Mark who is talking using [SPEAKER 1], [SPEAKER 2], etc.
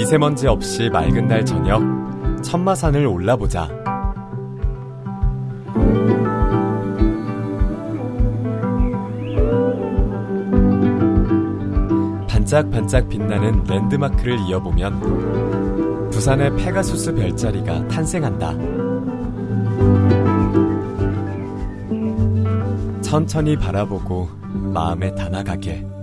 [SPEAKER 1] 미세먼지 없이 맑은 날 저녁 천마산을 올라보자. 반짝반짝 빛나는 랜드마크를 이어보면 부산의 페가수스 별자리가 탄생한다. 천천히 바라보고 마음에 담아가게.